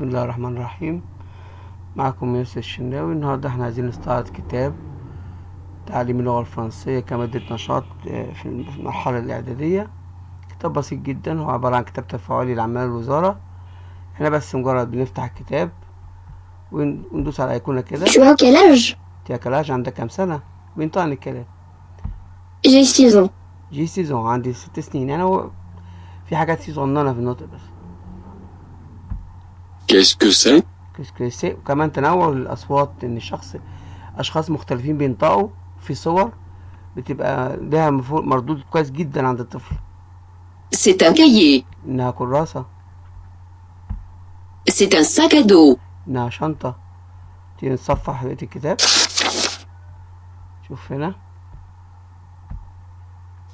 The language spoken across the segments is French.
بسم الله الرحمن الرحيم. معكم يوسف الشناوي. النهاردة إحنا عايزين نستعرض كتاب تعليم اللغة الفرنسية كمادة نشاط آه، في المرحلة الإعدادية. كتاب بسيط جدا. هو عبارة عن كتاب تفاعلي لأعمال الوزارة إحنا بس مجرد بنفتح الكتاب ون- وندوس على أيقونة كده. Tu as quel âge? يا كلاش عندك كام سنة؟ بينطقني الكلام. 6 ans. جي سيزون عندي ست سنين. يعني هو في حاجات صغننة في النطق بس. Qu'est-ce que c'est? كسكريسي وكمان تنوع الأصوات إن الشخص أشخاص مختلفين بينطقوا في صور بتبقى لها مردود كويس جدا عند الطفل. C'est un cahier. إنها كراسة. C'est un sac à dos. إنها شنطة. تيجي نصفح بقية الكتاب. شوف هنا.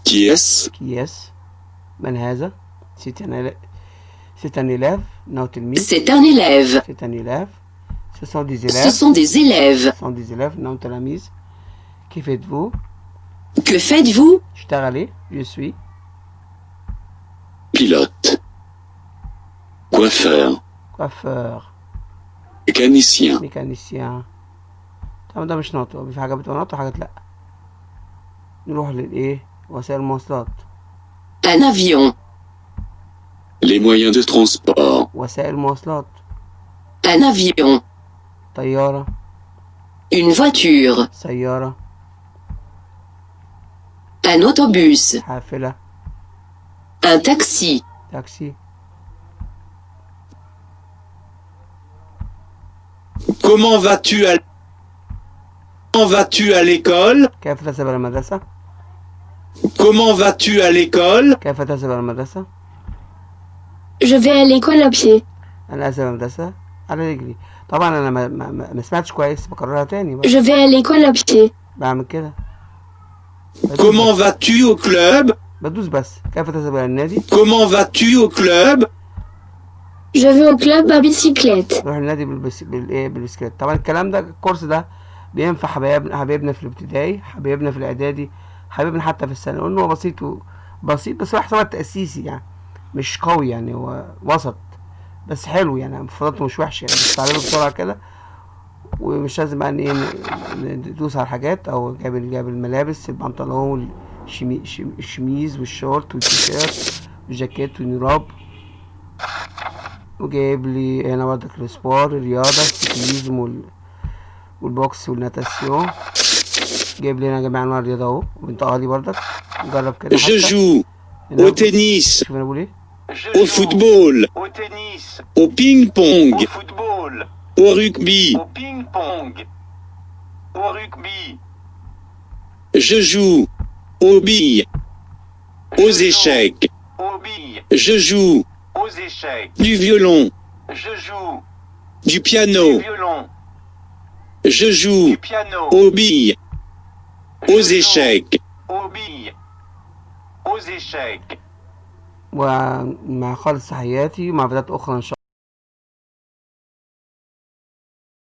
Qui est-ce كياس من هذا؟ سيتان سيتان إلاف إنه تلميذ C'est un élève. سيتان إلاف Ce sont des Ce élèves sont des élèves. Ce sont des élèves إنهم تلاميذ كيف êtes-vous Que faites-vous اشتغلي je suis Pilote. Coiffeur. coiffeur Mécanicien. ميكانيسيان طبعا ده مش ناطق في حاجات بتبقى ناطق وحاجات لأ نروح للإيه وسائل المواصلات Un avion. Les moyens de transport. وسائل المواصلات Un avion. طيارة Une voiture. سيارة Un autobus. حافلة Un taxi. تاكسي Comment vas-tu à Comment vas-tu à l'école كيف تذهب إلى المدرسة Comment vas-tu à l'école كيف تذهب إلى المدرسة Je vais à l'école à pied. أنا أذهب إلى المدرسة على رجلي طبعا أنا ما, ما, ما ما سمعتش كويس بكررها تاني بقى. Je vais à l'école à pied. بعمل كده بدوس Comment بس. vas-tu au club بدوس بس كيف تذهب إلى النادي Comment vas-tu au club Je vais au club à bicyclette. نروح النادي بالبس... بالايه بالبسكليت طبعا الكلام ده الكورس ده بينفع حبايبنا حبايبنا في الابتدائي حبايبنا في الاعدادي حبايبنا حتى في الثانوي لانه هو بسيط و... بسيط بس هو يعتبر تاسيسي يعني مش قوي يعني هو وسط. بس حلو يعني مفرداته مش وحشة يعني بتتعلمه بسرعة كده. ومش لازم إيه ن- ندوس على الحاجات أو جايب جايب الملابس البنطلون الشميز والشورت والتيشيرت والجاكيت والنراب وجايب لي هنا برضك السبور الرياضة السيكليزم وال... والبوكس والناتاسيون. جايب لي هنا جميع أنواع الرياضة أهو. وبنطقها لي برضك. نجرب كده au tennis, شوف أنا بقول إيه؟ Au football, Au tennis, au ping-pong, au football, au rugby. au ping-pong, au rugby. Je joue aux billes, aux Je joue échecs. Aux billes, Je joue aux échecs. du violon, Je joue du du piano. violon, Je joue du piano. aux billes, Je aux joue échecs. Aux billes, aux échecs. ومع خالص تحياتي ومع فيديوهات أخرى إن شاء الله